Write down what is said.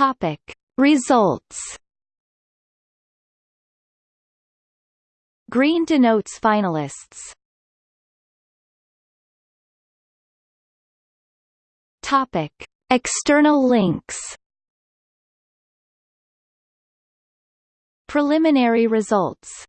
Topic Results Green denotes finalists. Topic External links Preliminary results